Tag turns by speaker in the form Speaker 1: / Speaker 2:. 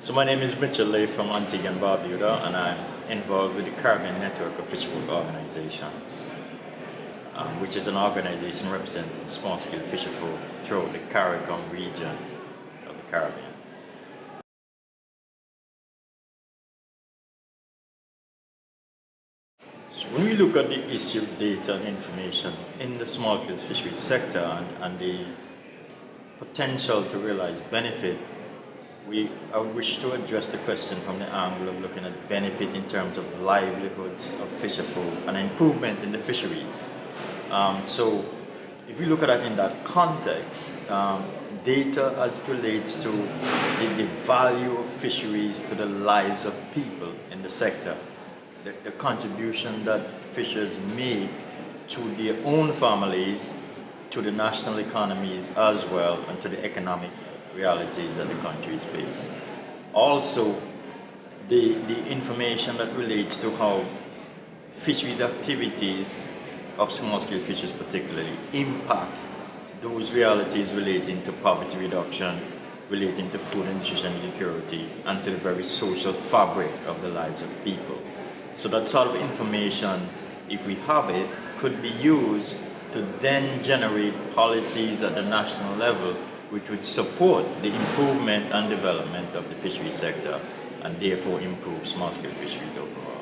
Speaker 1: So my name is Mitchell Lay from Antigua and Barbuda and I'm involved with the Caribbean Network of Fisherfolk Organizations, um, which is an organization representing small-scale fisherfolk throughout the CARICOM region of the Caribbean. So when we look at the issue of data and information in the small-scale fisheries sector and, and the potential to realize benefit we I wish to address the question from the angle of looking at benefit in terms of livelihoods of fisherfolk and improvement in the fisheries. Um, so if we look at that in that context, um, data as it relates to the, the, value of fisheries to the lives of people in the sector, the, the contribution that fishers make to their own families, to the national economies as well, and to the economic realities that the countries face. Also, the, the information that relates to how fisheries activities of small-scale fisheries particularly impact those realities relating to poverty reduction, relating to food and nutrition security, and to the very social fabric of the lives of people. So that sort of information, if we have it, could be used to then generate policies at the national level which would support the improvement and development of the fisheries sector and therefore improve small-scale fisheries overall.